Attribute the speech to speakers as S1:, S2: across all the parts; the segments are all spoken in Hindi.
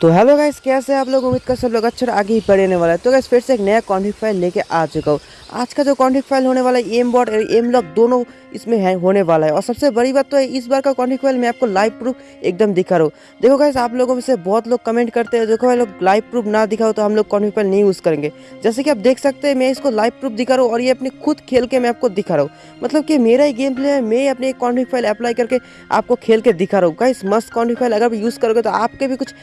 S1: तो हेलो गाइस कैसे आप लोग? उम्मीद कर सब लोग अच्छे आगे ही बढ़ने वाला है। तो गाइस फिर से एक नया कॉन्फिग फ़ाइल लेके आ चुका हूँ। आज का जो कॉन्फिग फ़ाइल होने वाला है एम बॉट और एम लॉक दोनों इसमें है, होने वाला है। और सबसे बड़ी बात तो है, इस बार का कॉन्फिग फ़ाइल मैं आपको लाइव प्रूफ एकदम दिखा रहा हूँ। देखो गाइस आप लोगों में से बहुत लोग कमेंट करते हैं, देखो भाई लोग लाइव प्रूफ ना दिखाओ तो हम लोग कॉन्फिग फ़ाइल नहीं यूज़ करेंगे। जैसे कि आप देख सकते हैं, मैं इसको लाइव प्रूफ दिखा रहा हूँ और ये अपने खुद खेल के मैं आपको दिखा रहा हूँ। मतलब कि मेरा ही गेम प्ले है, मैं अपने कॉन्फिग फ़ाइल अप्लाई करके आपको खेल के दिखा रहा हूँ। गाइस मस्त कॉन्फिग फ़ाइल अगर यूज़ करोगे तो आपके भी कुछ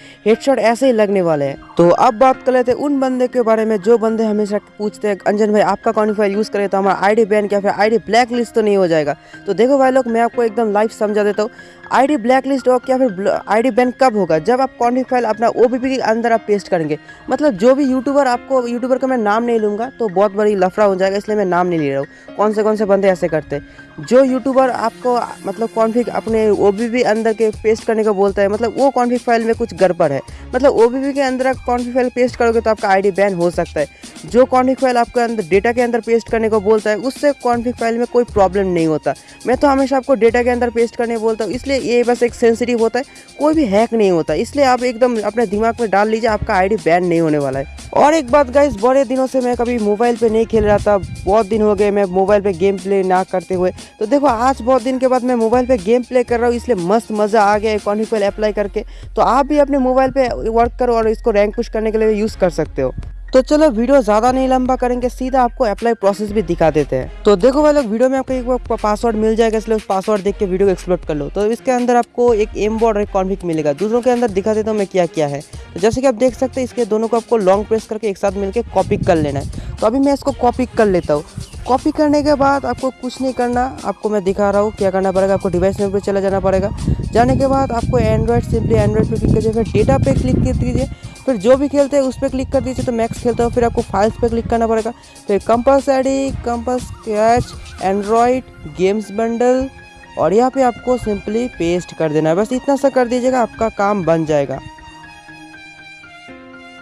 S1: हेडशॉट ऐसे ही लगने वाले हैं। तो अब बात कर लेते हैं उन बंदे के बारे में, जो बंदे हमेशा पूछते हैं, अंजन भाई, आपका क्वालिफायर यूज़ करे तो हमारा आईडी बैन क्या, फिर आईडी ब्लैक लिस्ट तो नहीं हो जाएगा। तो देखो भाई लोग, मैं आपको एकदम लाइव समझा देता हूँ। आईडी ब्लैक लिस्ट हो क्या फिर आईडी बैन कब होगा? जब आप कॉन्टिक फ़ाइल अपना ओ के अंदर आप पेस्ट करेंगे। मतलब जो भी यूट्यूबर आपको यूट्यूबर का मैं नाम नहीं लूँगा तो बहुत बड़ी लफड़ा हो जाएगा, इसलिए मैं नाम नहीं ले रहा हूँ। कौन से कौन से बंदे ऐसे करते जो यूट्यूबर आपको मतलब कॉन्फिक अपने ओ अंदर के पेस्ट करने को बोलता है मतलब वो कॉन्फिक फ़ाइल में कुछ गड़बड़ है। मतलब ओ के अंदर आप कॉन्फिक फ़ाइल पेस्ट करोगे तो आपका आईडी बैन हो सकता है। जो कॉन्फिक फ़ाइल आपके अंदर डेटा के अंदर पेस्ट करने को बोलता है, उससे कॉन्फिक फ़ाइल में कोई प्रॉब्लम नहीं होता। मैं तो हमेशा आपको डेटा के अंदर पेस्ट करने बोलता हूँ, इसलिए ये बस एक सेंसिटिव होता है, कोई भी हैक नहीं होता। इसलिए आप एकदम अपने दिमाग में डाल लीजिए, आपका आईडी बैन नहीं होने वाला है। और एक बात गाइस बड़े दिनों से मैं कभी मोबाइल पे नहीं खेल रहा था, बहुत दिन हो गए मैं मोबाइल पे गेम प्ले ना करते हुए। तो देखो, आज बहुत दिन के बाद मैं मोबाइल पे गेम प्ले कर रहा हूँ, इसलिए मस्त मज़ा आ गया कॉन्फिक अप्लाई करके। तो आप भी अपने मोबाइल पे वर्क करो और इसको रैंक पुश करने के लिए यूज़ कर सकते हो। तो चलो वीडियो ज़्यादा नहीं लंबा करेंगे, सीधा आपको अप्लाई प्रोसेस भी दिखा देते हैं। तो देखो भाई वीडियो में आपको एक पासवर्ड मिल जाएगा, इसलिए उस पासवर्ड देख के वीडियो को एक्सप्लोर कर लो। तो इसके अंदर आपको एक एम बोर्ड और एक कॉन्फिक मिलेगा। दूसरों के अंदर दिखा देता हूँ मैं क्या क्या है। तो जैसे कि आप देख सकते हैं, इसके दोनों को आपको लॉन्ग प्रेस करके एक साथ मिलकर कॉपी कर लेना है। तो अभी मैं इसको कॉपी कर लेता हूँ। कॉपी करने के बाद आपको कुछ नहीं करना, आपको मैं दिखा रहा हूँ क्या करना पड़ेगा। आपको डिवाइस में चला जाना पड़ेगा। जाने के बाद आपको एंड्रॉयड सिंपली एंड्रॉयड पे क्लिक कीजिए, फिर डेटा पे क्लिक कर दीजिए फिर जो भी खेलते हैं उस पर क्लिक कर दीजिए तो मैक्स खेलते हो फिर आपको फाइल्स पर क्लिक करना पड़ेगा। फिर कंपस एडी कंपस कैच एंड्रॉयड गेम्स बंडल और यहाँ पे आपको सिंपली पेस्ट कर देना है। बस इतना सा कर दीजिएगा, आपका काम बन जाएगा।